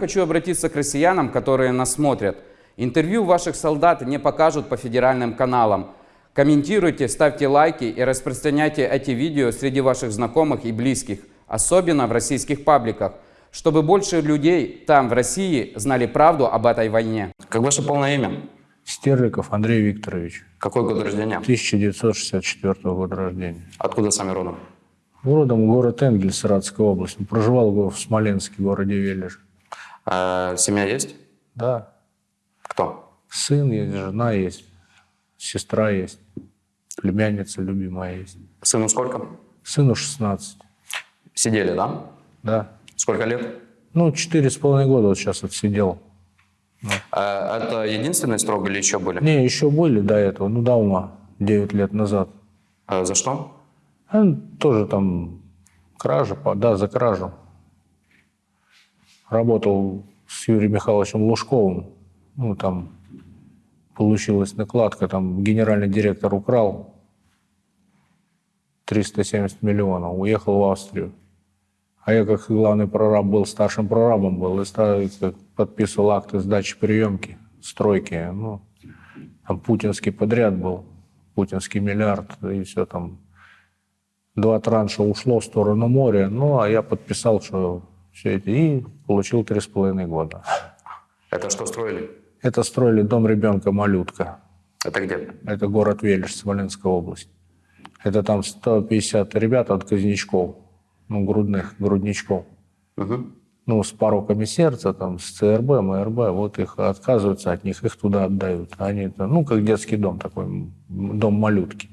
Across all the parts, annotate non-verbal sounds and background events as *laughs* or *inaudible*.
Хочу обратиться к россиянам, которые нас смотрят. Интервью ваших солдат не покажут по федеральным каналам. Комментируйте, ставьте лайки и распространяйте эти видео среди ваших знакомых и близких, особенно в российских пабликах, чтобы больше людей там, в России, знали правду об этой войне. Как ваше полное имя? Стерликов Андрей Викторович, Какой год рождения? 1964 года рождения. Откуда сами родом? Родом город Энгель, Саратовская область. Проживал в Смоленске, городе Вележ. А, семья есть? Да, Кто? сын есть, жена есть, сестра есть, племянница любимая есть. Сыну сколько? Сыну 16, Сидели, да? да. Сколько лет? Ну, четыре с половиной года вот сейчас отсидел. А, это единственный срок или еще были? Не, еще были до этого, ну, давно, 9 лет назад. А, за что? А, тоже там кража, да, за кражу. Работал с Юрием Михайловичем Лужковым. Ну, там получилась накладка, там генеральный директор украл 370 миллионов, уехал в Австрию. А я, как главный прораб был, старшим прорабом был, и подписывал акты сдачи приемки, стройки. Ну, там путинский подряд был, путинский миллиард, и все там два транша ушло в сторону моря, ну, а я подписал, что все эти, и получил три с половиной года. Это что строили? Это строили дом ребенка «Малютка». Это где? Это город Велиш, Смоленская область. Это там 150 ребят от Кознячков, ну, грудных, грудничков. Мгм. Ну, с пороками сердца, там, с ЦРБ, МРБ, вот их отказываются от них, их туда отдают. Они, это, ну, как детский дом такой, дом малютки.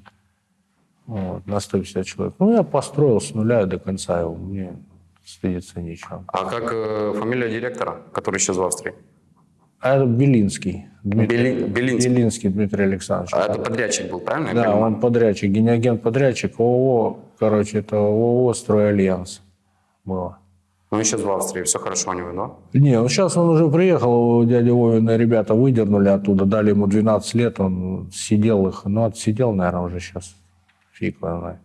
Вот, на 150 человек. Ну, я построил с нуля до конца его, мне стыдиться нечего. А как э, фамилия директора, который исчез в Австрии? А это Белинский. Дмитрий, Бели- Белинский. Белинский Дмитрий Александрович. А это подрядчик был, правильно? Да, он подрядчик, генеагент подрядчик ООО, короче, это ООО «Стройальянс» было. Он исчез в Австрии, все хорошо у него, да? Не, ну сейчас он уже приехал, у дяди Вовина ребята выдернули оттуда, дали ему 12 лет, он сидел их, ну отсидел, наверное, уже сейчас. Фиг его знает.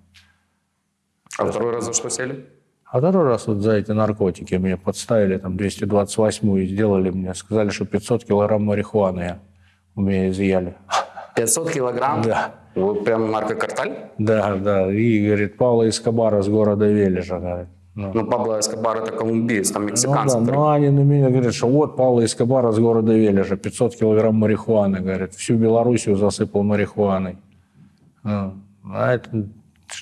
А второй раз за что сели? А второй раз вот за эти наркотики меня подставили, там 228-ю сделали мне, сказали, что 500 килограмм марихуаны у меня изъяли. 500 килограмм? Да. Вы прям наркокарталь? Да, да, и, говорит, Павла Эскобара с города Вележа, говорит. Ну. Ну, Пабло Эскобар это колумбиец, там Ну, да, мексиканцы. ну они на меня говорят, что вот Павла Эскобара с города Вележа, 500 килограмм марихуаны, говорит, всю Белоруссию засыпал марихуаной. Ну, А это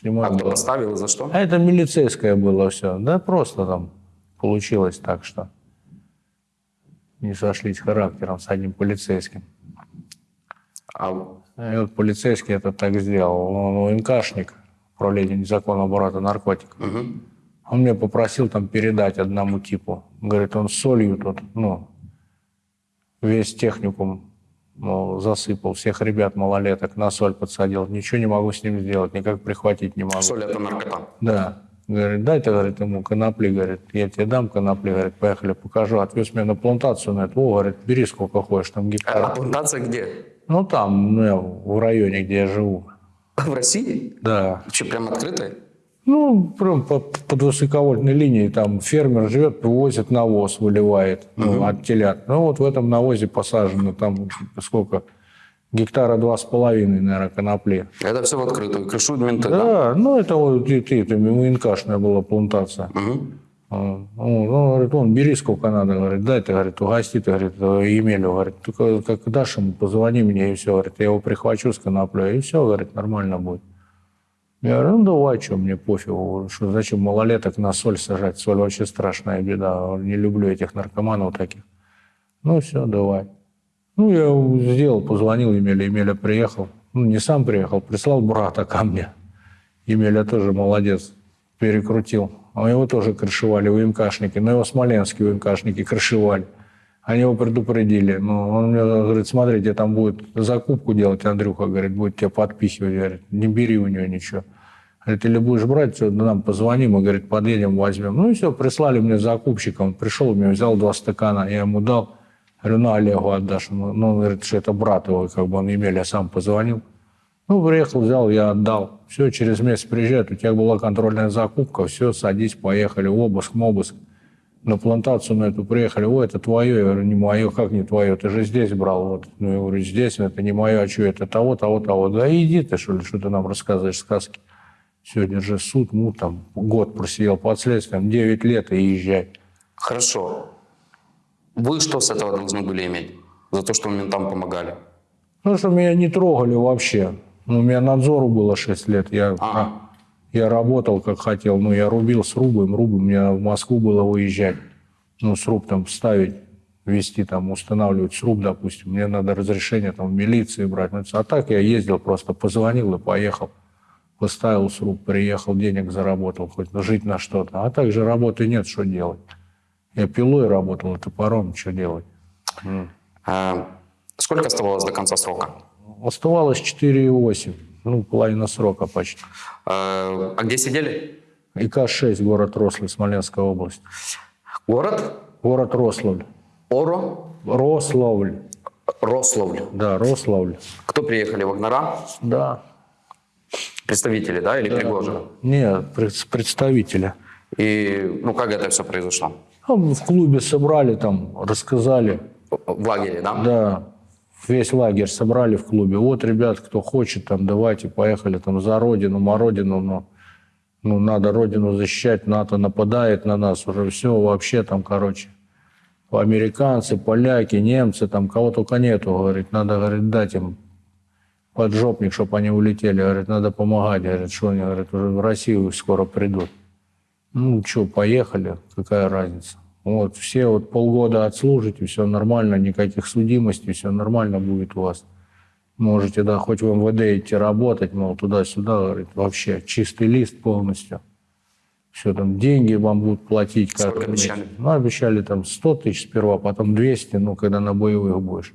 не а кто и за что? А это милицейское было все. Да просто там получилось так, что не сошлись характером с одним полицейским. А, И вот полицейский это так сделал. Он УНКшник, управление незаконного оборота наркотиков. мгм. Он мне попросил там передать одному типу. Говорит, он солью тут, ну, весь техникум мол, засыпал, всех ребят малолеток на соль подсадил. Ничего не могу с ним сделать, никак прихватить не могу. Соль это наркота. Да. Говорит, дай ты, говорит, ему конопли, говорит, я тебе дам конопли, говорит, поехали, покажу. Отвез меня на плантацию на это. О, говорит, бери сколько хочешь, там А гектар. плантация где? Ну, там, ну, в районе, где я живу. В России? Да. Что, прям открытая? Ну, прям по- под высоковольтной линией там фермер живет, привозит навоз, выливает ну, от телят. Ну, вот в этом навозе посажено там сколько? Гектара два с половиной, наверное, конопли. Это все в открытую. Крышуют менты, да? Да, ну это вот ты, ты, это МНКшная была плантация. Мгм. Он, он говорит, он, бери сколько надо, говорит, дай ты, говорит, угости ты, говорит, Емелю, говорит, только как дашь ему, позвони мне, и все, говорит, я его прихвачу с коноплей, и все, говорит, нормально будет. Я говорю, ну давай, что, мне пофигу, что зачем малолеток на соль сажать, соль вообще страшная беда, не люблю этих наркоманов таких. Ну все, давай. Ну, я сделал, позвонил Емеле, Емеля приехал, ну, не сам приехал, прислал брата ко мне. Емеля тоже молодец, перекрутил. А его тоже крышевали УМКшники, но его смоленские УМКшники крышевали. Они его предупредили. Ну, он мне говорит, смотрите, там будет закупку делать, Андрюха, говорит, будет тебя подпихивать. Говорит, не бери у него ничего. Говорит, или будешь брать, все, нам позвони, мы, говорит, подъедем, возьмем. Ну и все, прислали мне закупщика, он пришел, мне взял два стакана, я ему дал. Говорю, на Олегу отдашь. Ну, ну, он говорит, что это брат его, как бы он Емель, я сам позвонил. Ну, приехал, взял, я отдал. Все, через месяц приезжает, у тебя была контрольная закупка, все, садись, поехали, обыск, обыск. на плантацию на эту приехали, ой, это твое, я говорю, не мое, как не твое, ты же здесь брал, вот, ну, я говорю, здесь, это не мое, а что это, того, того, того, да иди ты, что ли, что ты нам рассказываешь сказки. Сегодня же суд, ну, там, год просидел под следствием, 9 лет и езжай. Хорошо. Вы что с этого должны были иметь? За то, что вы ментам помогали? Ну, что меня не трогали вообще. Ну, у меня надзору было 6 лет, я, Ага. я работал как хотел, ну, я рубил срубы, рубы, мне в Москву было выезжать, ну, сруб там ставить, вести там, устанавливать сруб, допустим, мне надо разрешение там в милиции брать. Ну, А так я ездил, просто позвонил и поехал. Поставил сруб, приехал, денег заработал, хоть жить на что-то. А так же работы нет, что делать. Я пилой работал, и топором, что делать. А, сколько оставалось до конца срока? Оставалось 4,8, ну, половина срока почти. А, а где сидели? ИК-6, город Рославль, Смоленская область. Город? Город Рославль. Оро? Рославль. Рославль. Да, Рославль. Кто приехали? Вагнера? Да. Представители, да, или Пригожин? Нет, пред- представителя. И, ну, как это все произошло? А мы в клубе собрали там, рассказали. В лагере, да? Да, весь лагерь собрали в клубе. Вот, ребят, кто хочет, там, давайте, поехали там за родину, мородину, но ну, надо родину защищать, НАТО нападает на нас, уже все вообще там, короче. Американцы, поляки, немцы, там кого только нету, говорит, надо, говорит, дать им поджопник, чтобы они улетели, говорит, надо помогать, говорит, что они, говорит, уже в Россию скоро придут. Ну, что, поехали, какая разница. Вот, все вот полгода отслужите, все нормально, никаких судимостей, все нормально будет у вас. Можете, да, хоть в МВД идти работать, мол, туда-сюда, говорит, вообще чистый лист полностью. Все там, деньги вам будут платить. Месяц. обещали? Ну, обещали там 100 тысяч сперва, потом 200, ну, когда на боевых будешь.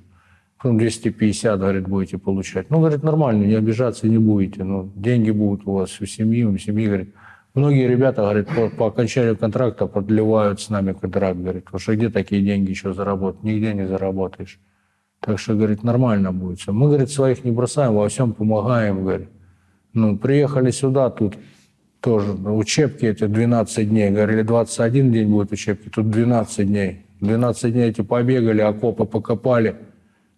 Потом 250, говорит, будете получать. Ну, говорит, нормально, не обижаться не будете. Ну, деньги будут у вас у семьи, у семьи, говорит. Многие ребята, говорит, по, по окончанию контракта продлевают с нами контракт, говорит, потому что где такие деньги еще заработать? Нигде не заработаешь. Так что, говорит, нормально будет все. Мы, говорит, своих не бросаем, во всем помогаем, говорит. Ну, приехали сюда, тут тоже ну, учебки эти 12 дней. Говорили, 21 день будет учебки, тут 12 дней. 12 дней эти побегали, окопы покопали.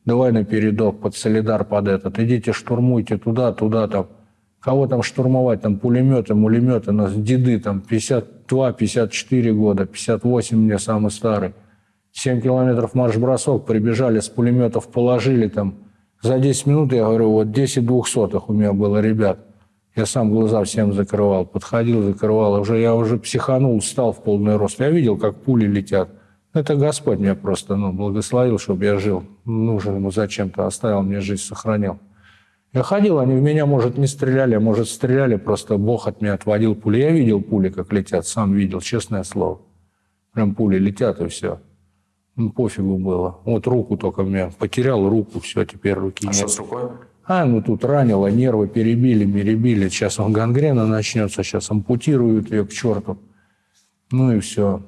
Давай на передок, под солидар, под этот. Идите, штурмуйте туда, туда, там. Кого там штурмовать? Там пулеметы, мулеметы. Нас деды там 52, 54 года, 58 мне самый старый. 7 километров марш-бросок, прибежали, с пулеметов положили там. За 10 минут, я говорю, вот 10 двухсотых у меня было ребят. Я сам глаза всем закрывал, подходил, закрывал. Уже, я уже психанул, встал в полный рост. Я видел, как пули летят. Это Господь меня просто ну, благословил, чтобы я жил. Нужен ему зачем-то, оставил мне жизнь, сохранил. Я ходил, они в меня, может, не стреляли, а может, стреляли, просто Бог от меня отводил пули. Я видел пули, как летят, сам видел, честное слово. Прям пули летят, и все. Ну, пофигу было. Вот руку только меня потерял, руку, все, теперь руки А нет. что с рукой? А, ну тут ранило, нервы перебили, перебили. Сейчас он гангрена начнется, сейчас ампутируют ее к черту. Ну и все.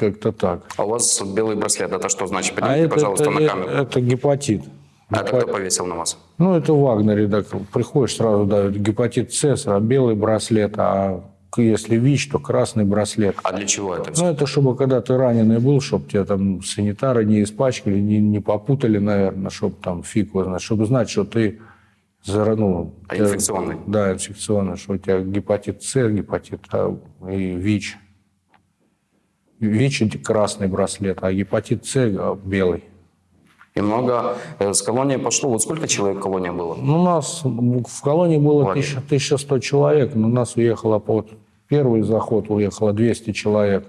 Как-то так. А у вас белый браслет, это что значит? А Поднимите, это, пожалуйста, это, на камеру. это гепатит. А это кто повесил на вас? Ну, это в Вагнере, так, приходишь сразу дают гепатит С, а белый браслет, а если ВИЧ, то красный браслет. А для чего это все? Ну, это чтобы, когда ты раненый был, чтобы тебя там санитары не испачкали, не, не попутали, наверное, чтобы там фиг его знает, чтобы знать, что ты зара- ну, А тебя- инфекционный? Да, инфекционный, что у тебя гепатит С, гепатит А и ВИЧ. ВИЧ – красный браслет, а гепатит С а, – белый. И много э, с колонии пошло. Вот сколько человек в колонии было? Ну, у нас в колонии было Лагерь. 1000 1100 человек, но у нас уехало по вот первый заход уехало 200 человек.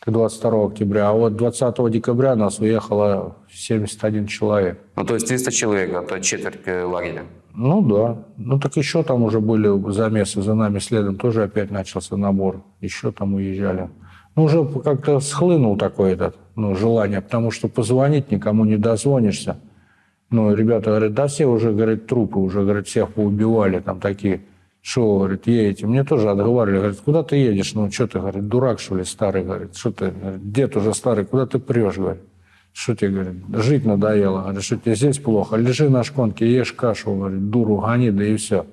Это 22 октября, а вот 20 декабря нас уехало 71 человек. Ну, то есть 300 человек, это четверть э, лагеря. Ну да. Ну так еще там уже были замесы за нами следом, тоже опять начался набор. Еще там уезжали. Ну уже как-то схлынул такой этот, ну, желание, потому что позвонить никому не дозвонишься. Ну, ребята говорят, да все уже, говорят, трупы уже, говорят, всех поубивали, там такие. Что, говорит, едете? Мне тоже отговаривали, говорит, куда ты едешь? Ну, что ты, говорит, дурак, что ли, старый, говорит, что ты, говорит, дед уже старый, куда ты прешь, говорит. Что тебе, говорит, жить надоело, говорит, что тебе здесь плохо, лежи на шконке, ешь кашу, говорит, дуру гони, да и все.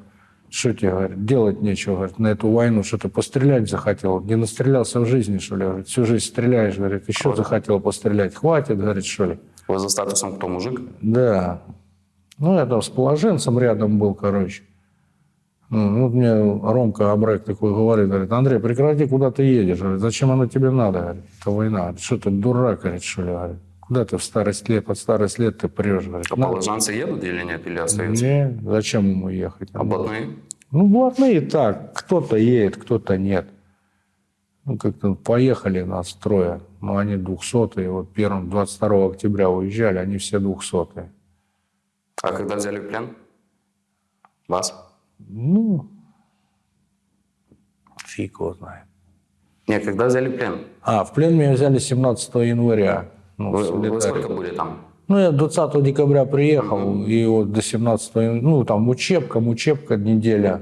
Что тебе, говорит, делать нечего, говорит, на эту войну, что ты пострелять захотел? Не настрелялся в жизни, что ли? Говорит, всю жизнь стреляешь, говорит, еще захотел пострелять. Хватит, говорит, что ли? Вы за статусом кто, мужик? Да. Ну, я там с положенцем рядом был, короче. Ну, ну, вот мне Ромка Абрек такой говорит, говорит, Андрей, прекрати, куда ты едешь? Говорит, зачем оно тебе надо? Говорит, это война. Говорит, что ты дурак, говорит, что ли? Говорит, куда ты в старость лет, под старость лет ты прешь? Говорит, А «Надо». положанцы едут или нет, или остаются? Не, зачем ему ехать? А блатные? Ну, блатные так, кто-то едет, кто-то нет. Ну, как-то поехали нас трое, но они двухсотые. Вот первым 22 октября уезжали, они все двухсотые. А когда взяли в плен? Вас? Ну, фиг его знает. Нет, когда взяли плен? А, в плен меня взяли 17 января. Ну, Вы, вы сколько были там? Ну, я 20 декабря приехал, и вот до 17 января, ну, там учебка, учебка, неделя,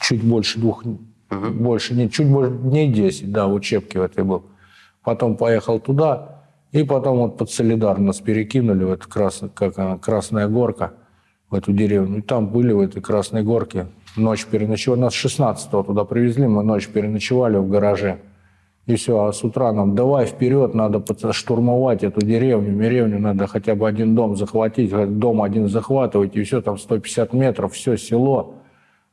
чуть больше двух, больше, не, чуть больше дней 10, да, в учебке в этой был. Потом поехал туда, и потом вот под Солидар нас перекинули в эту красную, как она, Красная Горка, в эту деревню. И там были в этой Красной Горке, ночь переночевали, нас 16 туда привезли, мы ночь переночевали в гараже. И все, а с утра нам давай вперед, надо штурмовать эту деревню, деревню надо хотя бы один дом захватить, говорят, дом один захватывать, и все, там 150 метров, все село,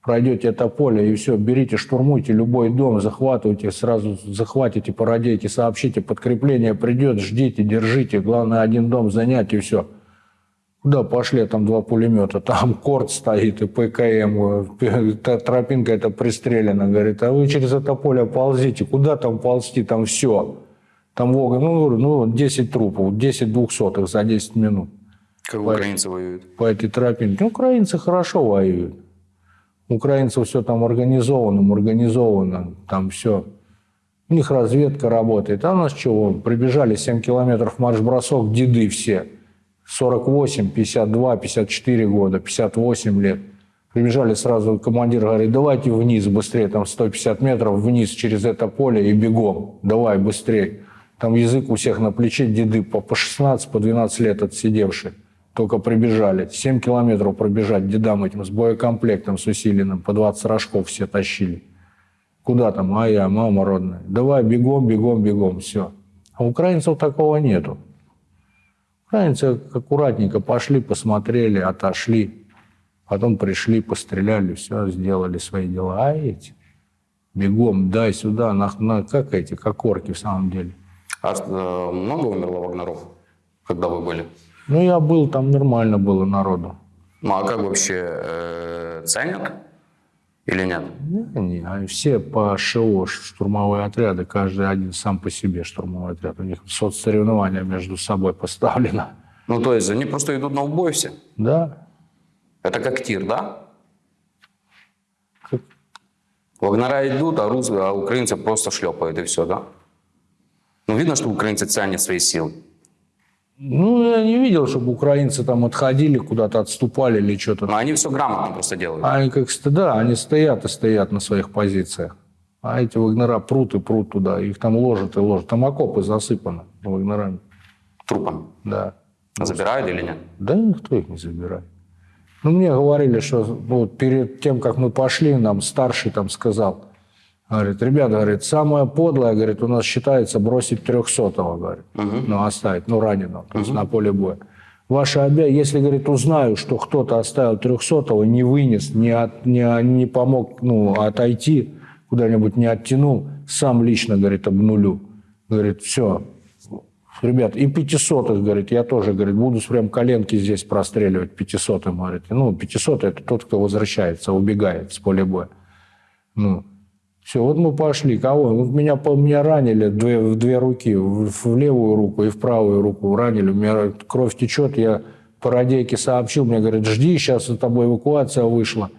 пройдете это поле, и все, берите, штурмуйте любой дом, захватывайте, сразу захватите, породейте, сообщите, подкрепление придет, ждите, держите, главное один дом занять, и все. Куда пошли, там два пулемета, там *laughs* корт стоит и ПКМ, э, та тропинка эта пристрелена, говорит, а вы через это поле ползите, куда там ползти, там все. Там Вога, ну, ну, 10 трупов, 10 двухсотых за 10 минут Как украинцы воюют? по этой тропинке. Ну, украинцы хорошо воюют. Украинцев все там организовано, организовано, там все. У них разведка работает. А у нас чего? Прибежали 7 километров марш-бросок, деды все. 48, 52, 54 года, 58 лет. Прибежали сразу, командир говорит, давайте вниз быстрее, там 150 метров вниз через это поле и бегом. Давай быстрее. Там язык у всех на плече, деды по, по 16, по 12 лет отсидевшие. Только прибежали. 7 километров пробежать дедам этим с боекомплектом, с усиленным. По 20 рожков все тащили. Куда там? А я, мама родная. Давай бегом, бегом, бегом. Все. А украинцев такого нету. Украинцы аккуратненько пошли, посмотрели, отошли. Потом пришли, постреляли, все, сделали свои дела. А эти бегом, дай сюда, на, на- как эти, как орки в самом деле. А э, много умерло вагнеров, когда вы были? Ну, я был, там нормально было народу. Ну а как вообще э, ценят или нет? Не, все по ШО, штурмовые отряды, каждый один сам по себе штурмовой отряд. У них соцсоревнования между собой поставлено. Ну то есть они просто идут на убой все. Да, Это как тир, да? Как- Вагнера идут, а, рус... а украинцы просто шлепают и все, да? Ну видно, что украинцы ценят свои силы. Ну, я не видел, чтобы украинцы там отходили, куда-то отступали или что-то. Но они все грамотно просто делают. Они как да, они стоят и стоят на своих позициях. А эти вагнера прут и прут туда. Их там ложат и ложат. Там окопы засыпаны вагнерами. Трупами. Да. Забирают или нет? Да никто их не забирает. Ну, мне говорили, что ну, перед тем, как мы пошли, нам старший там сказал, говорит, ребята, говорит, самое подлое, говорит, у нас считается бросить трехсотого, говорит, ну, оставить, ну, раненого, то есть на поле боя. Ваша обязанность, если, говорит, узнаю, что кто-то оставил трехсотого, не вынес, не, от- не, не помог ну, отойти, куда-нибудь не оттянул, сам лично, говорит, обнулю. Говорит, все, Ребят, и пятисотых, говорит, я тоже, говорит, буду прям коленки здесь простреливать пятисотым, говорит. Ну, пятисотый – это тот, кто возвращается, убегает с поля боя. Ну, все, вот мы пошли. Кого? Вот меня, меня ранили две, в две руки, в, в левую руку и в правую руку ранили. У меня кровь течет, я по радейке сообщил, мне говорят, жди, сейчас за тобой эвакуация вышла.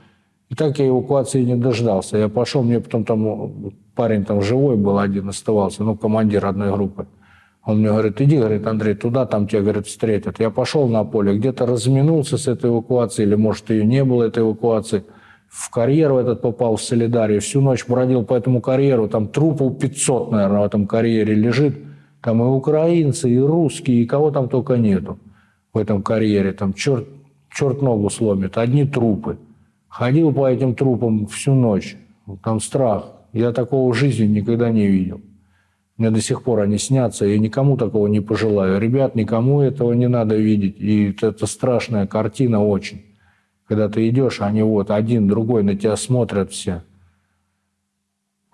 И так я эвакуации не дождался. Я пошел, мне потом там ну, парень там живой был один оставался, ну, командир одной группы. Он мне говорит, иди, говорит, Андрей, туда, там тебя, говорит, встретят. Я пошел на поле, где-то разминулся с этой эвакуацией, или, может, ее не было, этой эвакуации. В карьер в этот попал в Солидарию. Всю ночь бродил по этому карьеру. Там трупов 500, наверное, в этом карьере лежит. Там и украинцы, и русские, и кого там только нету в этом карьере. Там черт, черт ногу сломит. Одни трупы. Ходил по этим трупам всю ночь. Там страх. Я такого в жизни никогда не видел. Мне до сих пор они снятся, я никому такого не пожелаю. Ребят, никому этого не надо видеть. И это страшная картина очень. Когда ты идешь, они вот один, другой на тебя смотрят все.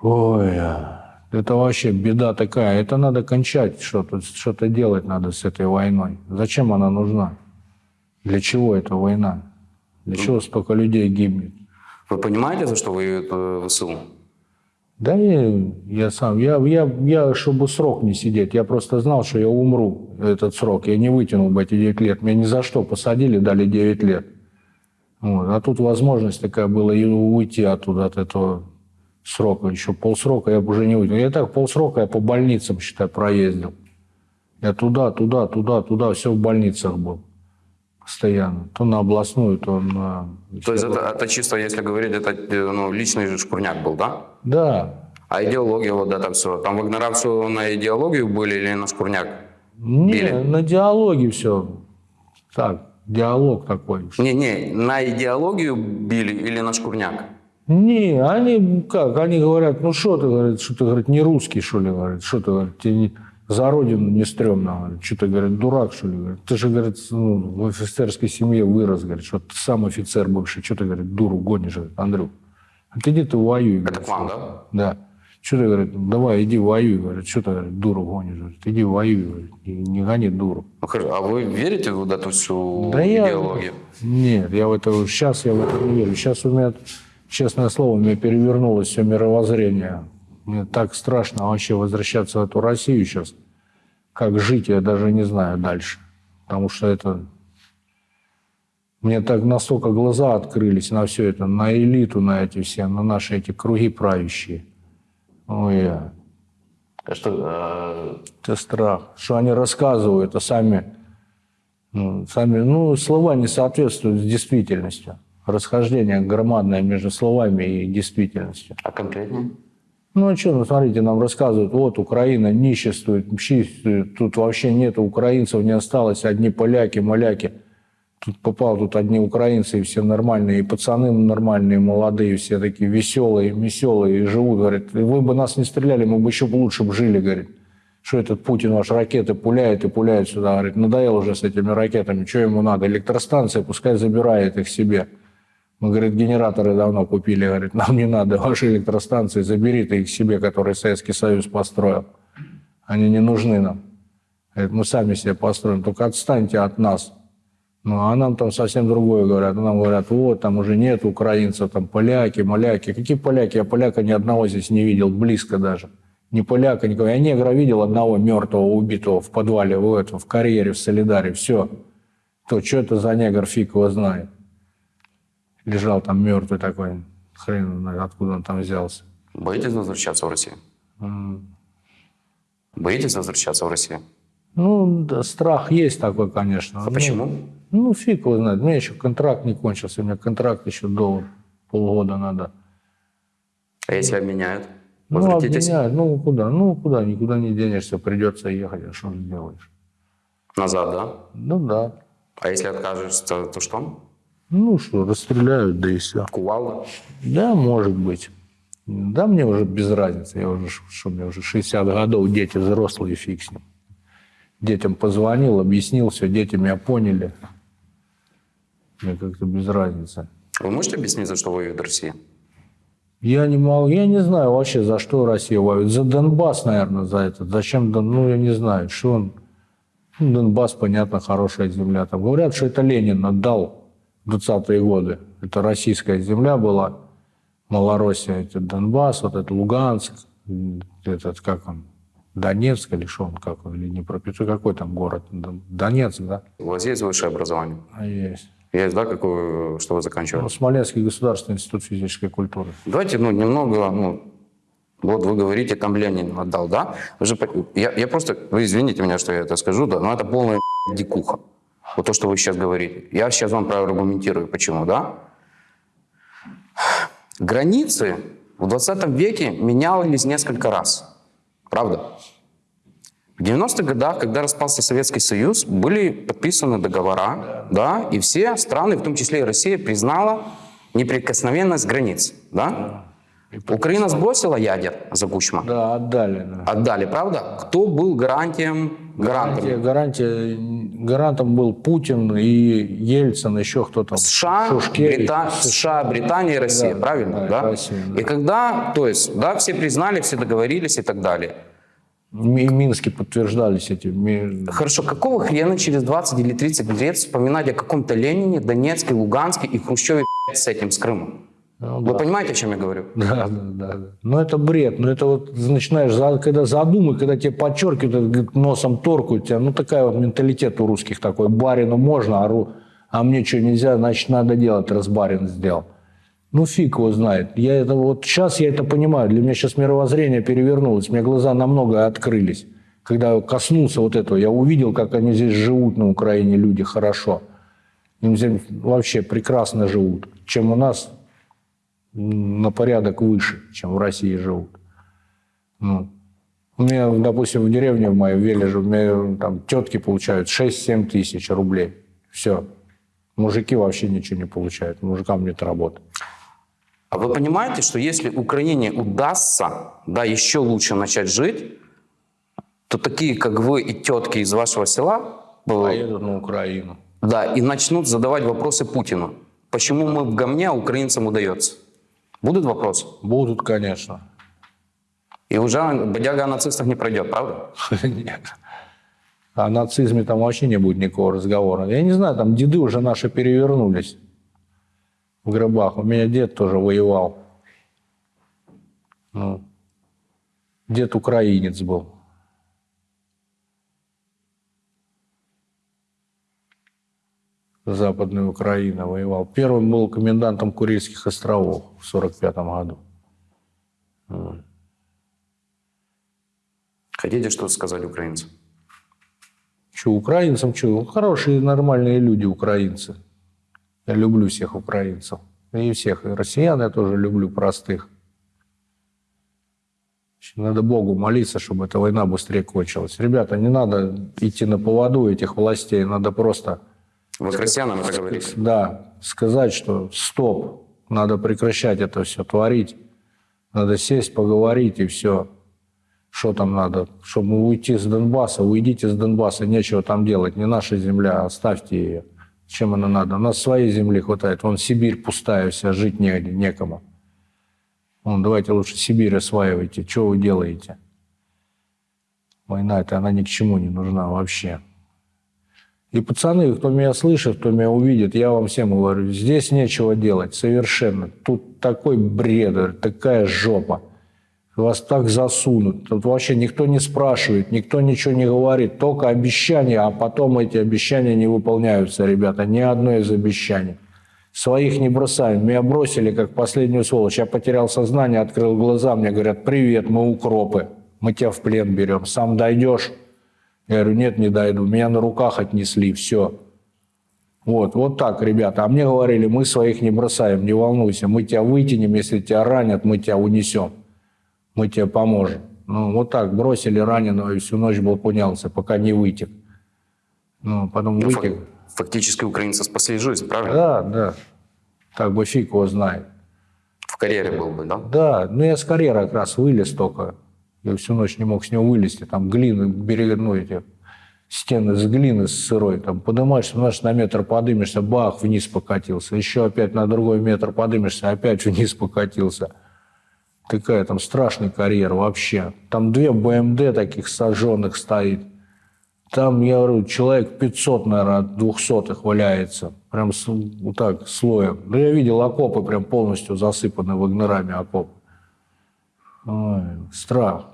Ой, а, это вообще беда такая. Это надо кончать что-то, что-то делать надо с этой войной. Зачем она нужна? Для чего эта война? Для чего столько людей гибнет? Вы понимаете, за что воюет э, ВСУ? Да я, я сам, я, я, я, чтобы срок не сидеть, я просто знал, что я умру этот срок, я не вытянул бы эти 9 лет. Меня ни за что посадили, дали 9 лет. Вот. А тут возможность такая была и уйти оттуда, от этого срока. Еще полсрока я бы уже не вытянул. Я так полсрока я по больницам, считай, проездил. Я туда, туда, туда, туда, все в больницах был. Постоянно. То на областную, то на... То есть это, это чисто, если говорить, это э, ну, личный же шкурняк был, да? Да. А идеология, вот это все. Там Вагнера все на идеологию были или на шкурняк? Не, Били? на диалоге все. Так, диалог такой. Не-не, на идеологию били или на шкурняк? Не, они как, они говорят, ну что ты, говорит, что ты, говорит, не русский, что ли, говорит, что ты, говорит, тебе не, за родину не стрёмно, говорит, что ты, говорит, дурак, что ли, говорит, ты же, говорит, ну, в офицерской семье вырос, говорит, что ты сам офицер бывший, что ты, говорит, дуру гонишь, говорит, Андрюх, а ты иди ты воюй, Это говорит. к вам, да? Да. Что ты, говорит, давай, иди воюй, говорит, что ты, говорит, дуру гонишь, говорит, иди воюй, говорит, не, не гони дуру. Ну, хорошо. А вы верите в эту всю Да я- идеологию? Нет, я в это сейчас я в это не верю. Сейчас у меня, честное слово, у меня перевернулось все мировоззрение. Мне так страшно вообще возвращаться в эту Россию сейчас. Как жить, я даже не знаю дальше. Потому что это... Мне так настолько глаза открылись на все это, на элиту, на эти все, на наши эти круги правящие. Ой, я. А что, э, Это страх. Что они рассказывают, а сами, ну, сами, ну, слова не соответствуют с действительностью. Расхождение громадное между словами и действительностью. а конкретнее? Ну, а что, ну, смотрите, нам рассказывают, вот, Украина ниществует, мщистует, тут вообще нет украинцев, не осталось, одни поляки, маляки. Тут попал, тут одни украинцы, и все нормальные, и пацаны нормальные, молодые, все такие веселые, веселые, и живут, говорит, вы бы нас не стреляли, мы бы еще лучше бы жили, говорит. Что этот Путин ваш ракеты пуляет и пуляет сюда, говорит, надоел уже с этими ракетами, что ему надо, электростанция, пускай забирает их себе. Мы, говорит, генераторы давно купили, говорит, нам не надо ваши электростанции, забери ты их себе, которые Советский Союз построил. Они не нужны нам. Говорит, мы сами себе построим, только отстаньте от нас. Ну, а нам там совсем другое говорят. Нам говорят, вот, там уже нет украинцев, там поляки, маляки. Какие поляки? Я поляка ни одного здесь не видел, близко даже. Ни поляка, никого. Я негра видел одного мертвого, убитого в подвале, в, этом, в карьере, в Солидаре. Все. То, что это за негр, фиг его знает. Лежал там мертвый такой. Хрен знает, откуда он там взялся. Боитесь возвращаться в Россию? Боитесь возвращаться в Россию? Ну, да, страх есть такой, конечно. А Ну, почему? Ну, фиг его знает. У меня еще контракт не кончился. У меня контракт еще до полгода надо. А если обменяют? Ну, Возвратитесь? обменяют. Ну, куда? Ну, куда? Никуда не денешься. Придется ехать. А что же сделаешь? Назад, да? Ну, да. А если откажешься, то что? Ну, что, расстреляют, да и все. Кувалда? Да, может быть. Да, мне уже без разницы. Я уже, что мне уже 60 годов, дети взрослые, фиг с ним. Детям позвонил, объяснил все, дети меня поняли. Мне как-то без разницы. Вы можете объяснить, за что воюет Россия? Я не могу, я не знаю вообще, за что Россия воюет. За Донбасс, наверное, за это. Зачем, Дон- ну, я не знаю, что он... Ну, Донбасс, понятно, хорошая земля. Там говорят, что это Ленин отдал в 20-е годы. Это российская земля была. Малороссия, это Донбасс, вот это Луганск, этот, как он, Донецк или что он, как он, или Днепропетровск, какой там город? Дон- Донецк, да? У вас есть высшее образование? А есть. Есть, да, какое, что вы заканчивали? Ну, Смоленский государственный институт физической культуры. Давайте, ну, немного, ну, вот вы говорите, там Ленин отдал, да? Вы же, я, я просто, вы извините меня, что я это скажу, да, но это полная *laughs* дикуха. Вот то, что вы сейчас говорите. Я сейчас вам проаргументирую, почему, да? Границы в 20 веке менялись несколько раз. Правда? В 90-х годах, когда распался Советский Союз, были подписаны договора, да, и все страны, в том числе и Россия, признала неприкосновенность границ, да? Украина сбросила ядер за Кучма? Да, отдали. Да. Отдали, правда? Кто был гарантием, гарантом? Гарантия, гарантия, гарантом был Путин и Ельцин, еще кто там. США, Шушкевич. Брита- США, Британия и Россия, Да, правильно? да, Да, Россия, да. И когда, то есть, да, все признали, все договорились и так далее. В Минске подтверждались эти. Хорошо, какого хрена через 20 или 30 лет вспоминать о каком-то Ленине, Донецке, Луганске и Хрущеве с этим, с Крымом? Ну, Вы понимаете, о чем я говорю? Да, да, да. да. Но это бред. Но это вот начинаешь, когда задумай, когда тебе подчеркивают, носом торкают тебя. Ну, такая вот менталитет у русских такой. Барину можно, а, ру- а мне что нельзя, значит, надо делать, раз барин сделал. Ну, фиг его знает. Я это вот сейчас я это понимаю. Для меня сейчас мировоззрение перевернулось. У меня глаза намного открылись. Когда коснулся вот этого, я увидел, как они здесь живут на Украине, люди, хорошо. Им здесь вообще прекрасно живут. Чем у нас на порядок выше, чем в России живут. Ну, у меня, допустим, в деревне в моей в Вележе, у меня там тетки получают 6-7 тысяч рублей. Все. Мужики вообще ничего не получают. Мужикам нет работы. А вы понимаете, что если Украине удастся, да, еще лучше начать жить, то такие, как вы и тетки из вашего села, э, Поедут на Украину. да, и начнут задавать вопросы Путину. Почему мы в говне, а украинцам удается? Будут вопросы? Будут, конечно. И уже бодяга о нацистах не пройдет, правда? *laughs* Нет. О нацизме там вообще не будет никакого разговора. Я не знаю, там деды уже наши перевернулись в гробах. У меня дед тоже воевал. Ну, дед украинец был. Западная Украина воевал. Первым был комендантом Курильских островов в 45 году. Хотите что-то сказать украинцам? Че, украинцам, что? Хорошие, нормальные люди, украинцы. Я люблю всех украинцев. И всех, и россиян я тоже люблю простых. Надо Богу молиться, чтобы эта война быстрее кончилась. Ребята, не надо идти на поводу этих властей, надо просто, Вы к россиянам это говорите? да, сказать, что стоп, надо прекращать это все творить. Надо сесть, поговорить и все. Что там надо? Чтобы уйти с Донбасса, уйдите с Донбасса, нечего там делать. Не наша земля, оставьте ее. Чем она надо? У нас своей земли хватает. Вон Сибирь пустая вся, жить негде, некому. Вон, давайте лучше Сибирь осваивайте. Что вы делаете? Война это она ни к чему не нужна вообще. И пацаны, кто меня слышит, кто меня увидит, я вам всем говорю, здесь нечего делать совершенно. Тут такой бред, такая жопа. Вас так засунут. Тут вообще никто не спрашивает, никто ничего не говорит. Только обещания, а потом эти обещания не выполняются, ребята. Ни одно из обещаний. Своих не бросаем. Меня бросили как последнюю сволочь. Я потерял сознание, открыл глаза. Мне говорят, привет, мы укропы. Мы тебя в плен берем. Сам дойдешь? Я говорю, нет, не дойду. Меня на руках отнесли, все. Вот, вот так, ребята. А мне говорили, мы своих не бросаем, не волнуйся. Мы тебя вытянем, если тебя ранят, мы тебя унесем. Мы тебе поможем. Ну, вот так, бросили раненого, и всю ночь был пунялся, пока не вытек. Ну, потом Ну, вытек. фак- Фактически украинцы спасли жизнь, правильно? Да, да. Так бы фиг его знает. В карьере был бы, да? Да, ну я с карьеры как раз вылез только. Я всю ночь не мог с него вылезти. Там глины, берега, ну эти стены с глины с сырой. Там поднимаешься, знаешь, на метр подымешься, бах, вниз покатился. Еще опять на другой метр подымешься, опять *laughs* вниз покатился. Такая там страшный карьер вообще. Там две БМД таких сожженных стоит. Там, я говорю, человек 500, наверное, от 200 валяется. Прям вот так, слоем. Да я видел окопы прям полностью засыпаны вагнерами окоп. Ой, страх.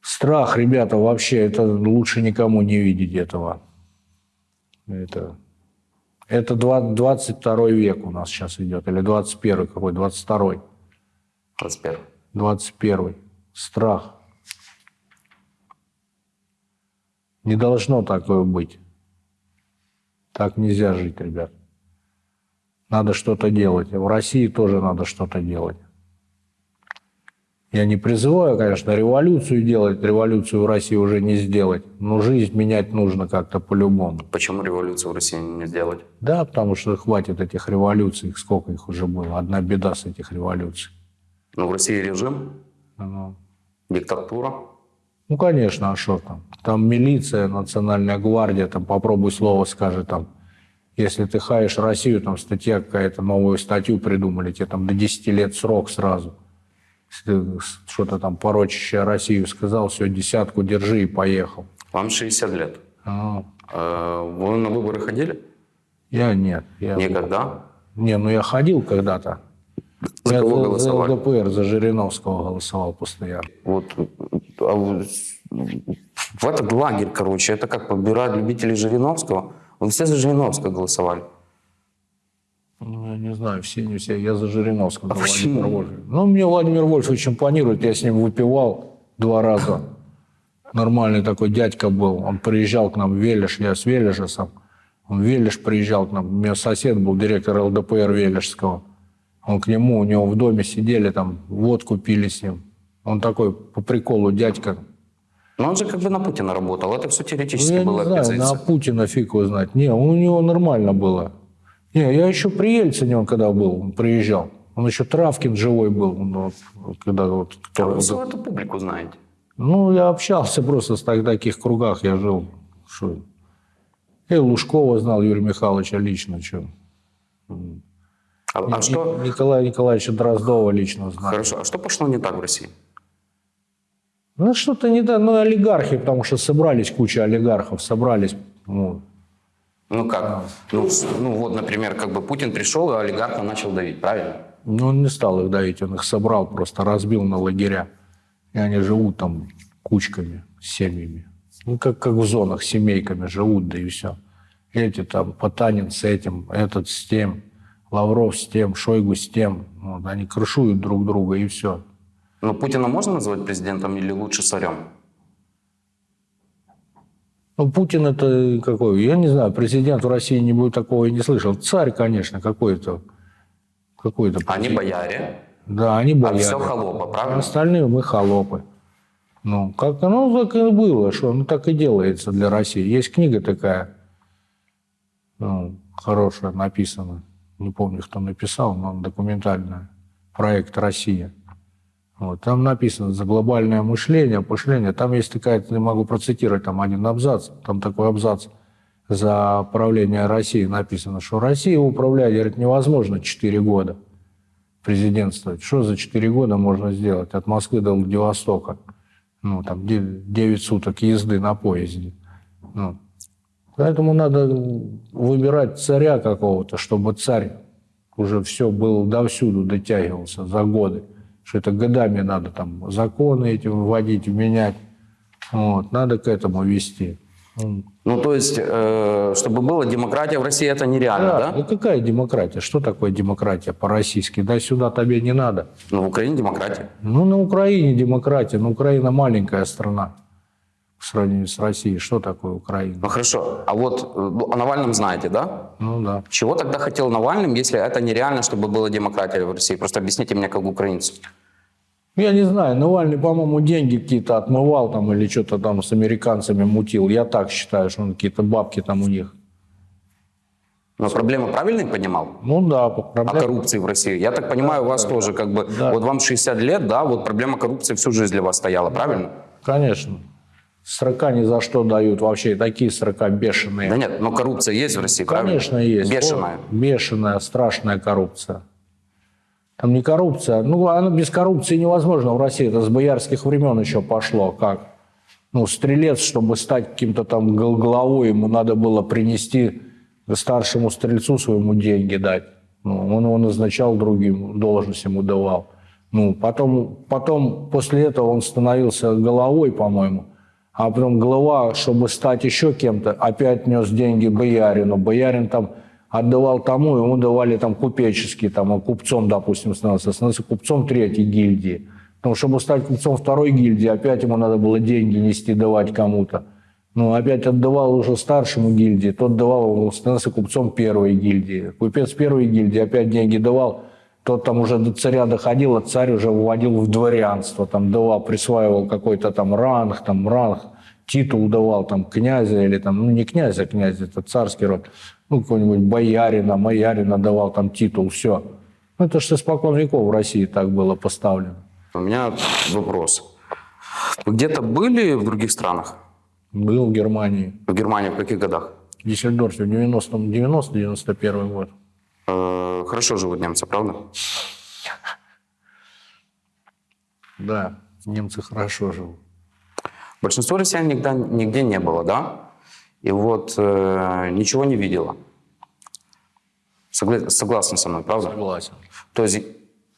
Страх, ребята, вообще, это лучше никому не видеть этого. Это, это два- 22 век у нас сейчас идет, или 21 какой, 22 21. 21 Страх. Не должно такое быть. Так нельзя жить, ребят. Надо что-то делать. В России тоже надо что-то делать. Я не призываю, конечно, революцию делать, революцию в России уже не сделать, но жизнь менять нужно как-то по-любому. Почему революцию в России не сделать? Да, потому что хватит этих революций, сколько их уже было. Одна беда с этих революций. Ну, в России режим, Ну, диктатура. ну, конечно, а что там? Там милиция, национальная гвардия, там попробуй слово скажи там. Если ты хаешь Россию, там статья какая-то, новую статью придумали, тебе там до 10 лет срок сразу. Что-то там порочащее Россию сказал, все, десятку держи и поехал. Вам 60 лет. А, Э, Вы на выборы ходили? я нет. Я... Никогда? Не, ну я ходил когда-то. За я кого за, голосовали? за ЛДПР, за Жириновского голосовал постоянно. Вот, а вот в этот лагерь, короче, это как подбирать любителей Жириновского. Вы все за Жириновского голосовали. Ну, не знаю, все, не все. Я за Жириновского. А? Владимира Вольфовича. Ну, мне Владимир Вольфович импонирует. Я с ним выпивал два раза. Нормальный такой дядька был. Он приезжал к нам в Велиш. Я с Велиша сам. Он в Велиш приезжал к нам. У меня сосед был директор ЛДПР Велишского. Он к нему, у него в доме сидели, там водку пили с ним. Он такой по приколу дядька. Но он же как бы на Путина работал. Это все Ну, теоретически я не была знаю, на Путина фиг его знать. Не, у него нормально было. Не, я еще при Ельцине, он когда был, он приезжал. Он еще Травкин живой был, вот когда вот... А вы всю эту публику знаете. Ну, я общался просто в так- таких кругах, я жил. Что? Я и Лужкова знал, Юрия Михайловича лично. Что? А, а что... Николая Николаевича Дроздова лично знал. Хорошо, а что пошло не так в России? Ну, что-то не так. Ну, олигархи, потому что собрались куча олигархов, собрались. Ну, Ну как? Ну, ну вот, например, как бы Путин пришел и олигарха начал давить, правильно? Ну, он не стал их давить, он их собрал, просто разбил на лагеря. И они живут там кучками, семьями. Ну, как, как в зонах, семейками живут, да и все. Эти там, Потанин с этим, этот с тем, Лавров с тем, Шойгу с тем. Вот, они крышуют друг друга, и все. Но Путина можно назвать президентом или лучше царем? Ну, Путин это какой? Я не знаю, президент в России не будет такого и не слышал. Царь, конечно, какой-то. Какой-то Они бояре, Да, они а бояре. все холопа, А правильно? остальные мы холопы. Ну, как оно так и было, что ну, так и делается для России. Есть книга такая, ну, хорошая, написана. Не помню, кто написал, но документальная. Проект «Россия». Вот, там написано за глобальное мышление, мышление. Там есть такая, я могу процитировать там один абзац, там такой абзац за правление России написано, что Россия управлять, говорит, невозможно 4 года президентствовать. Что за 4 года можно сделать от Москвы до Владивостока? Ну, там 9 суток езды на поезде. Ну, поэтому надо выбирать царя какого-то, чтобы царь уже все был довсюду, дотягивался за годы. Что это годами надо там законы эти вводить, менять. Вот, надо к этому вести. Ну, то есть, э, чтобы была демократия в России, это нереально, Да, да? ну какая демократия? Что такое демократия по-российски? Да сюда тебе не надо. Ну, в Украине демократия. Ну, на Украине демократия. Но Украина маленькая страна в сравнении с Россией. Что такое Украина? Ну, хорошо. А вот ну, о Навальном знаете, да? Ну да. Чего тогда хотел Навальным, если это нереально, чтобы была демократия в России? Просто объясните мне, как украинцу. Я не знаю, Навальный, по-моему, деньги какие-то отмывал там или что-то там с американцами мутил. Я так считаю, что он какие-то бабки там у них. Но проблемы правильно понимал? Ну да, О проблема. коррупции в России. Я так понимаю, у вас тоже как бы... Да. Вот вам 60 лет, да, вот проблема коррупции всю жизнь для вас стояла, правильно? Конечно. Срока ни за что дают. Вообще такие срока бешеные. Да нет, но коррупция есть в России, правильно? Конечно, есть. Бешеная. О, Бешеная, страшная коррупция. Там не коррупция. Ну, она без коррупции невозможно в России. Это с боярских времен еще пошло. Как? Ну, стрелец, чтобы стать каким-то там главой, ему надо было принести старшему стрельцу своему деньги дать. Ну, он его назначал другим, должность ему давал. Ну, потом, потом, после этого он становился головой, по-моему. А потом глава, чтобы стать еще кем-то, опять нес деньги боярину. Боярин там отдавал тому, ему давали там купеческий, там, а купцом, допустим, становился. Становился купцом третьей гильдии. Потому что, чтобы стать купцом второй гильдии, опять ему надо было деньги нести, давать кому-то. Ну, опять отдавал уже старшему гильдии, тот давал, становился купцом первой гильдии. Купец первой гильдии опять деньги давал Тот там уже до царя доходил, а царь уже вводил в дворянство, там давал, присваивал какой-то там ранг, там ранг, титул давал там князя или там, ну не князя, князь, это царский род, ну какой-нибудь боярина, маярина давал там титул, все. Ну это же испокон веков в России так было поставлено. У меня вопрос. Вы где-то были в других странах? Был в Германии, В Германии в каких годах? в Дюссельдорфе в 90-м, 90-91 год. Э, хорошо живут немцы, правда? Да, немцы хорошо живут. Большинство россиян никогда, нигде не было, да? И вот э, ничего не видела. Согла- согласны со мной, правда? Согласен. То есть,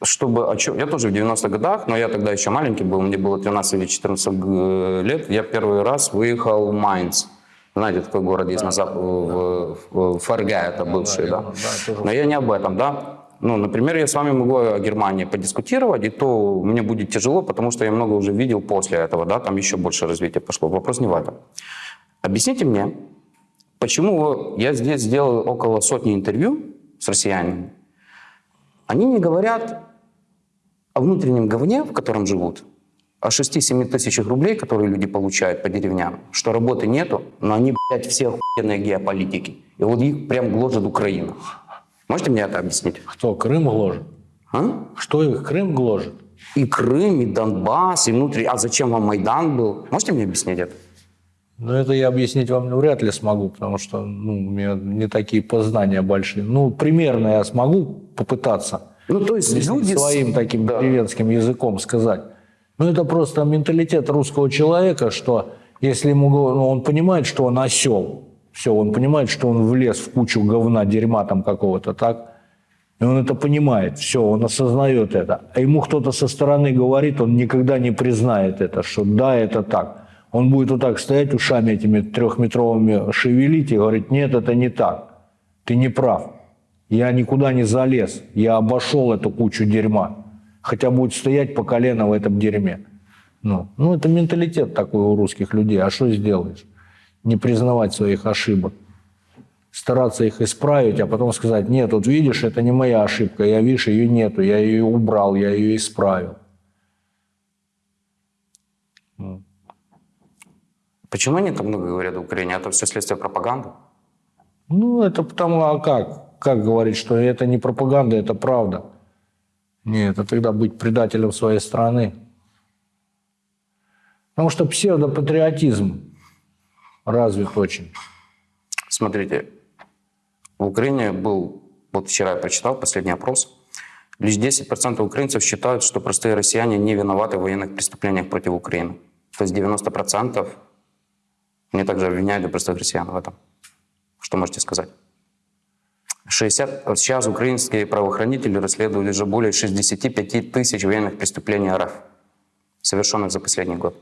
чтобы... Я тоже в 90-х годах, но я тогда еще маленький был, мне было 13 или 14 г- лет. Я первый раз выехал в Майнц. Знаете, такой город есть на зап- в, в, в ФРГ, это бывший, да? да, тоже Но я не об этом, да? Ну, например, я с вами могу о Германии подискутировать, и то мне будет тяжело, потому что я много уже видел после этого, да, там еще больше развития пошло. Вопрос не в этом. Объясните мне, почему я здесь сделал около сотни интервью с россиянами, они не говорят о внутреннем говне, в котором живут, 6-7 тысячах рублей, которые люди получают по деревням, что работы нету, но они, блядь, все охуенные геополитики. И вот их прям гложет Украина. Можете мне это объяснить? Кто, Крым гложет? А? Что их Крым гложет? И Крым, и Донбасс, и внутри... А зачем вам Майдан был? Можете мне объяснить это? Ну, это я объяснить вам ну, вряд ли смогу, потому что ну, у меня не такие познания большие. Ну, примерно я смогу попытаться Ну, то есть люди... своим таким Да. деревенским языком сказать. Ну, это просто менталитет русского человека, что если ему ну, он понимает, что он осел, все, он понимает, что он влез в кучу говна, дерьма там какого-то, так? И он это понимает, все, он осознает это. А ему кто-то со стороны говорит, он никогда не признает это, что да, это так. Он будет вот так стоять ушами этими трехметровыми шевелить и говорить, нет, это не так. Ты не прав. Я никуда не залез. Я обошел эту кучу дерьма. Хотя будет стоять по колено в этом дерьме. Ну, ну, это менталитет такой у русских людей. А что сделаешь? Не признавать своих ошибок. Стараться их исправить, а потом сказать, нет, вот видишь, это не моя ошибка, я, видишь, ее нету, я ее убрал, я ее исправил. Почему они так много говорят в Украине? Это все следствие пропаганды? Ну, это потому, а как? Как говорить, что это не пропаганда, это правда? Нет, это тогда быть предателем своей страны. Потому что псевдопатриотизм развит очень. Смотрите, в Украине был, вот вчера я прочитал последний опрос, лишь 10% украинцев считают, что простые россияне не виноваты в военных преступлениях против Украины. То есть 90% мне также обвиняют и простых россиян в этом. Что можете сказать? 60, вот сейчас украинские правоохранители расследуют уже более 65 тысяч военных преступлений РФ, совершенных за последний год.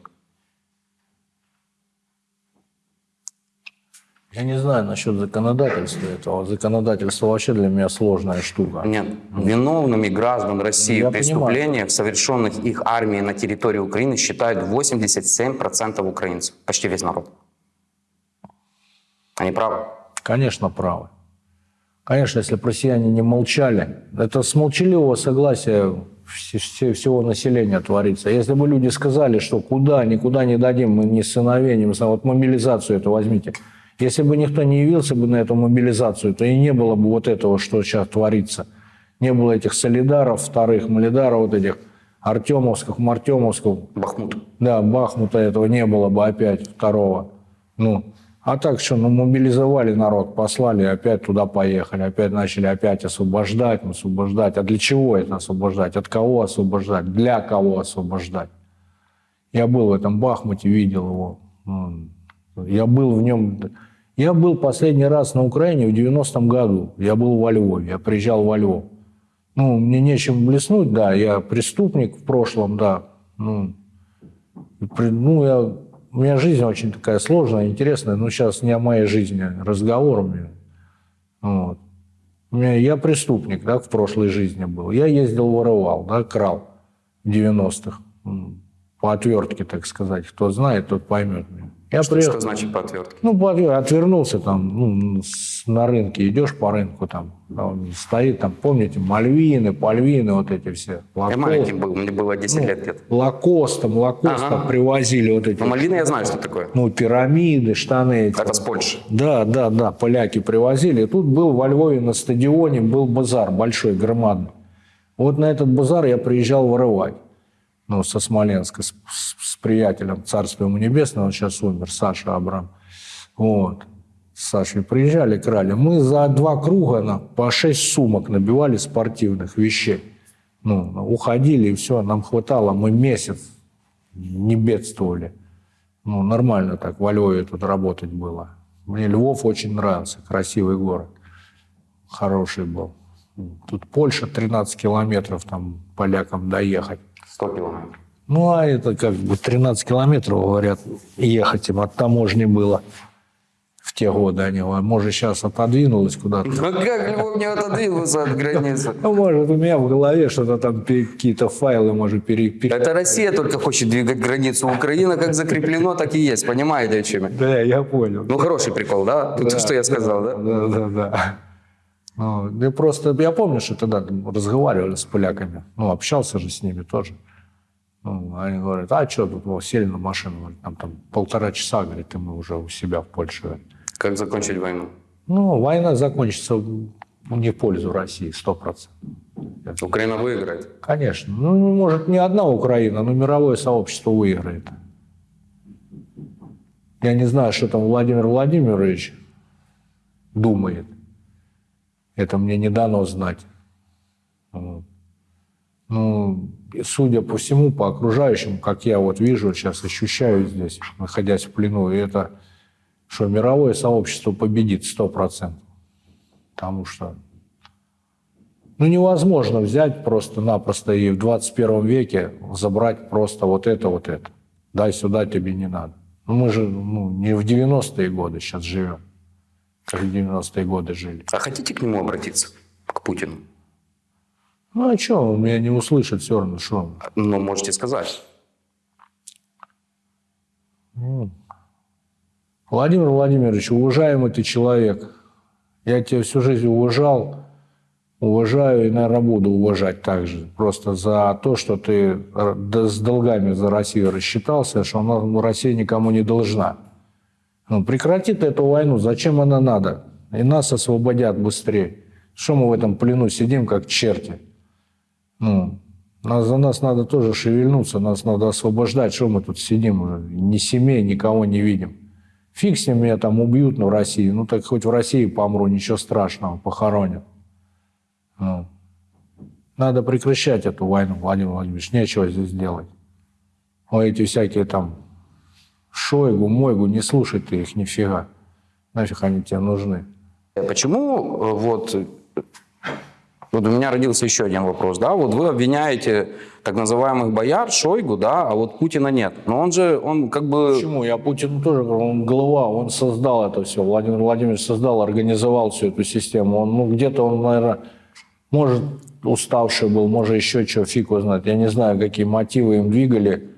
Я не знаю насчет законодательства этого. Законодательство вообще для меня сложная штука. Нет, виновными граждан России Я в преступлениях, совершенных их армией на территории Украины, считают 87% украинцев, почти весь народ. Они правы. Конечно, правы. Конечно, если бы россияне не молчали, это с молчаливого согласия вс- вс- всего населения творится. Если бы люди сказали, что куда, никуда не дадим, мы ни сыновей, ни сыновей, вот мобилизацию это возьмите. Если бы никто не явился бы на эту мобилизацию, то и не было бы вот этого, что сейчас творится. Не было этих солидаров, вторых малидаров, вот этих Артемовских, Мартемовских, Бахмут. да, Бахмута этого не было бы опять второго. Ну, а так что, ну, мобилизовали народ, послали, опять туда поехали, опять начали опять освобождать, освобождать. А для чего это освобождать? От кого освобождать? Для кого освобождать? Я был в этом Бахмуте, видел его. Я был в нем... Я был последний раз на Украине в 90-м году. Я был во Львове, я приезжал во Львов. Ну, мне нечем блеснуть, да, я преступник в прошлом, да. Ну, ну, я, у меня жизнь очень такая сложная, интересная, но сейчас не о моей жизни разговор у меня. Вот. У меня, я преступник, да, в прошлой жизни был. Я ездил, воровал, да, крал в 90-х. М, По отвертке, так сказать. Кто знает, тот поймет меня. Я Что, приехал, что значит по отвертке? ну, отвернулся там, ну, на рынке, идешь по рынку, там, там стоит, там, помните, мальвины, пальвины, вот эти все. Я Лакост, маленький был, мне было 10 ну, лет где-то. Лакост, там, лакост Ага. привозили вот эти, Но Мальвины я знаю, что такое. ну, пирамиды, штаны эти. Это с Польши. Да, да, да, поляки привозили. И тут был во Львове на стадионе был базар большой, громадный. Вот на этот базар я приезжал воровать. Ну, со Смоленска, с, с- с приятелем, царство ему небесное, он сейчас умер, Саша Абрам. Вот. С Сашей приезжали, крали. Мы за два круга на, по шесть сумок набивали спортивных вещей. Ну, уходили, и все, нам хватало. Мы месяц не бедствовали. Ну, нормально так во Львове тут работать было. Мне Львов очень нравился, красивый город. Хороший был. Тут Польша 13 километров там полякам доехать. 100 километров. Ну, а это как бы 13 километров, говорят, ехать им от таможни было в те годы. Они, говорят, может, сейчас отодвинулось куда-то. Ну как Львов не отодвинулся от границы? Ну, может, у меня в голове что-то там, какие-то файлы, может, пере... пере- Это Россия только хочет двигать границу. Украина как закреплено, так и есть. Понимаете, о чем я? Да, я понял. Ну, хороший прикол, да? Тут что я сказал, да? Да, да, да. Ну, я просто, я помню, что тогда разговаривали с поляками, ну, общался же с ними тоже. Ну, они говорят, а что тут, вот, сели на машину, там, там полтора часа, говорит, и мы уже у себя в Польше. говорит. Как закончить войну? Ну, война закончится не в пользу России, сто процентов. Украина выиграет. Конечно. Ну, может, не одна Украина, но мировое сообщество выиграет. Я не знаю, что там Владимир Владимирович думает. Это мне не дано знать. Ну, судя по всему, по окружающим, как я вот вижу, сейчас ощущаю здесь, находясь в плену, и это, что мировое сообщество победит 100%. Потому что ну, невозможно взять просто-напросто и в 21 веке забрать просто вот это, вот это. Дай сюда, тебе не надо. Ну, мы же ну, не в 90-е годы сейчас живем, как в 90-е годы жили. А хотите к нему обратиться? К Путину? Ну, а что, он меня не услышит все равно, что он. Ну, можете сказать. Владимир Владимирович, уважаемый ты человек. Я тебя всю жизнь уважал, уважаю и, наверное, буду уважать также. Просто за то, что ты с долгами за Россию рассчитался, что она, Россия никому не должна. Ну, прекрати ты эту войну, зачем она надо? И нас освободят быстрее. Что мы в этом плену сидим, как черти? Ну, нас, за нас надо тоже шевельнуться, нас надо освобождать. Что мы тут сидим? Ни семей, никого не видим. Фиг с ним меня там убьют на России. Ну, так хоть в России помру, ничего страшного, похоронят. Ну, надо прекращать эту войну, Владимир Владимирович. Нечего здесь делать. А эти всякие там Шойгу, Мойгу, не слушай ты их нифига. Нафиг они тебе нужны. Почему э, вот, вот у меня родился еще один вопрос, да, вот вы обвиняете так называемых бояр, Шойгу, да, а вот Путина нет. Но он же, он как бы... Почему? Я Путину тоже говорю, он голова, он создал это все. Владимир Владимирович создал, организовал всю эту систему. Он, ну, где-то он, наверное, может, уставший был, может, еще что, фиг знает. Я не знаю, какие мотивы им двигали.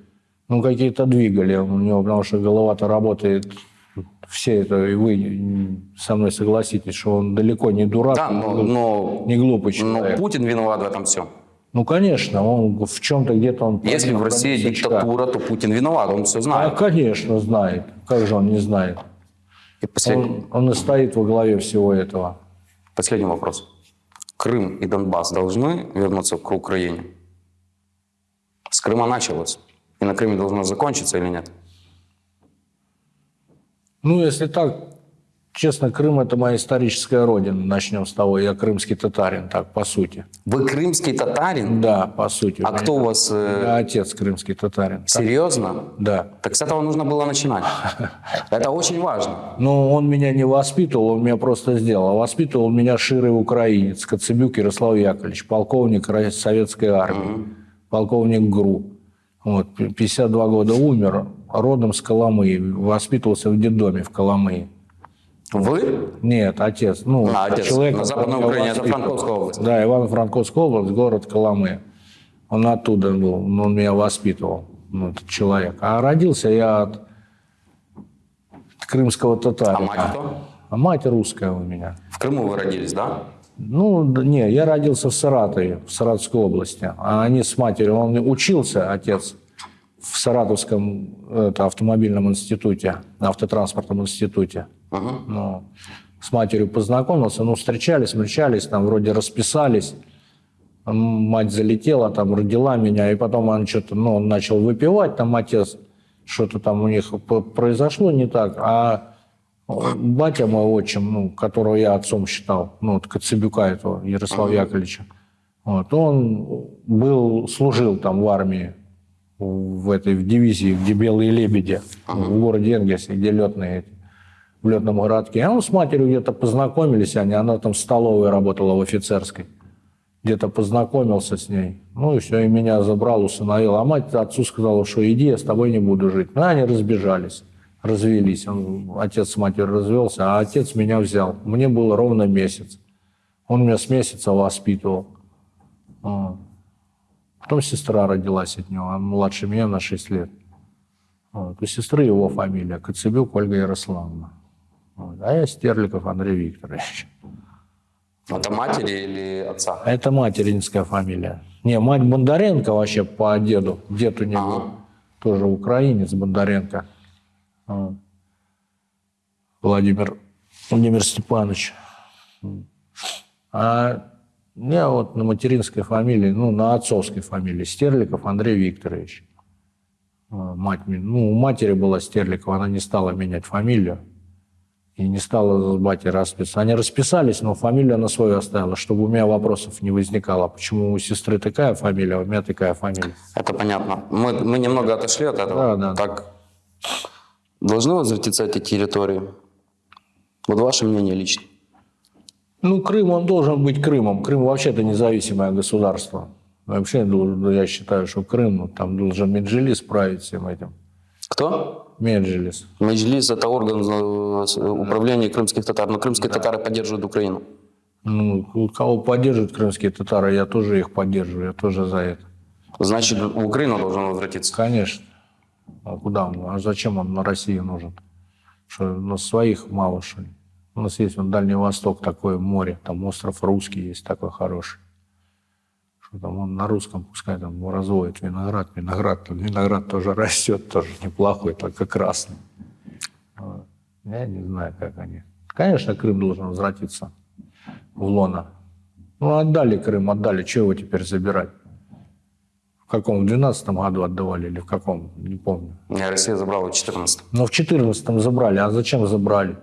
Ну, какие-то двигали у него, потому что голова-то работает. Все это, и вы со мной согласитесь, что он далеко не дурак, Да, но, но, не глупый но человек. Путин виноват в этом всем. Ну, конечно, он в чем-то где-то он... Если в России диктатура, то Путин виноват, он все А, знает. конечно, знает. Как же он не знает? И послед- Он, он и стоит во главе всего этого. Последний вопрос. Крым и Донбасс должны вернуться к Украине? С Крыма началось. И на Крыме должно закончиться или нет? Ну, если так, честно, Крым – это моя историческая родина. Начнем с того, я крымский татарин, так, по сути. Вы крымский татарин? Да, по сути. А кто у вас... э, Я отец крымский татарин. Так, Серьезно? Да. Так с этого нужно было начинать. *laughs* Это очень важно. Но он меня не воспитывал, он меня просто сделал. А воспитывал меня ширый украинец, Коцебюк Ярослав Яковлевич, полковник советской армии, полковник ГРУ. Вот, п- 52 года умер, родом с Коломыи, воспитывался в детдоме в Коломыи. Вы? Нет, отец. Ну, А, отец. человек, На Западной Украине, это. Франковская область. Да, Ивано-Франковская область, город Коломы. Он оттуда был, он меня воспитывал, ну, этот человек. А родился я от крымского татарина. А мать кто? А мать русская у меня. В Крыму вы родились, да? Ну, не, я родился в Саратове, в Саратовской области. А они с матерью, он учился, отец, в Саратовском это, автомобильном институте, автотранспортном институте. Ага. Ну, с матерью познакомился, ну, встречались, встречались, там вроде расписались. Мать залетела, там родила меня, и потом он что-то, ну, он начал выпивать, там отец, что-то там у них произошло не так, а батя мой отчим, ну, которого я отцом считал, ну, вот Коцебюка этого, Ярослава Яковлевича, вот, он был, служил там в армии, в этой в дивизии, где белые лебеди, в городе Энгельсе, где летные в летном городке. А он с матерью где-то познакомились, они, она там в столовой работала в офицерской. Где-то познакомился с ней. Ну и все, и меня забрал, усыновил. А мать отцу сказала, что иди, я с тобой не буду жить. Ну, они разбежались, развелись. Он, отец с матерью развелся, а отец меня взял. Мне было ровно месяц. Он меня с месяца воспитывал. Потом сестра родилась от него, она младше меня на 6 лет. Вот. У сестры его фамилия Коцебюк Ольга Ярославовна. Вот. А я Стерликов Андрей Викторович. Это матери или отца? Это материнская фамилия. Не, мать Бондаренко вообще по деду. Дед у него Ага. тоже украинец Бондаренко. Вот. Владимир, Владимир Степанович. А я вот на материнской фамилии, ну, на отцовской фамилии Стерликов Андрей Викторович. А, Мать, ну, у матери была Стерликова, она не стала менять фамилию. И не стала с батей расписаться. Они расписались, но фамилию она свою оставила, чтобы у меня вопросов не возникало. Почему у сестры такая фамилия, а у меня такая фамилия? Это понятно. Мы, мы немного отошли от этого. Да, да. Так, должны возвратиться эти территории? Вот ваше мнение лично. Ну, Крым, он должен быть Крымом. Крым вообще-то независимое государство. Вообще, ну, я считаю, что Крым, ну, там должен Меджилис править всем этим. Кто? Меджилис. Меджлис – это орган э, управления крымских татар, но крымские татары поддерживают Украину. Ну, кого поддерживают крымские татары, я тоже их поддерживаю, я тоже за это. Значит, в Украину должен возвратиться. Конечно. А куда он? А зачем он на России нужен? Что, у нас своих мало, что ли? У нас есть вот Дальний Восток, такое море, там остров Русский есть такой хороший. Что там он на русском, пускай там разводит виноград, виноград, там виноград тоже *laughs* растет, тоже неплохой, только красный. Вот. Я не знаю, как они. Конечно, Крым должен возвратиться в лоно. Ну, отдали Крым, отдали, чего его теперь забирать? В каком? В 12 году отдавали или в каком? Не помню. Не, Россия забрала в 14 Но в 14 забрали. А зачем забрали?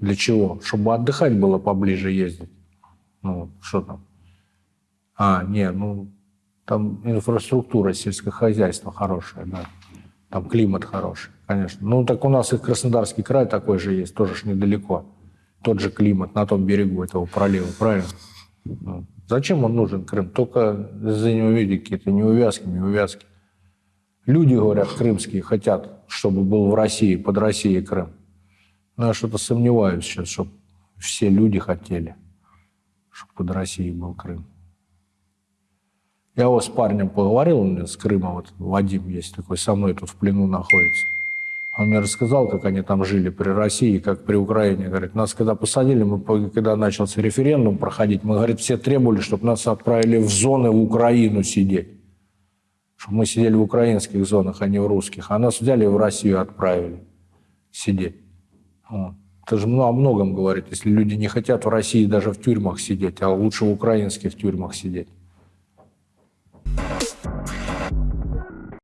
Для чего? Чтобы отдыхать было поближе ездить. Ну, что там? А, не, ну, там инфраструктура, сельское хозяйство хорошее, да. Там климат хороший, конечно. Ну, так у нас и Краснодарский край такой же есть, тоже ж недалеко. Тот же климат на том берегу этого пролива, правильно? Ну, Зачем он нужен, Крым? Только за него, видите, какие-то неувязки, неувязки. Люди, говорят, крымские, хотят, чтобы был в России, под Россией Крым. Но я что-то сомневаюсь сейчас, чтобы все люди хотели, чтобы под Россией был Крым. Я вот с парнем поговорил, у меня с Крыма, вот Вадим есть такой, со мной тут в плену находится. Он мне рассказал, как они там жили при России, как при Украине. Говорит, нас когда посадили, мы, когда начался референдум проходить, мы, говорит, все требовали, чтобы нас отправили в зоны в Украину сидеть. Чтобы мы сидели в украинских зонах, а не в русских. А нас взяли и в Россию отправили сидеть. Это же о многом говорит. Если люди не хотят в России даже в тюрьмах сидеть, а лучше в украинских тюрьмах сидеть.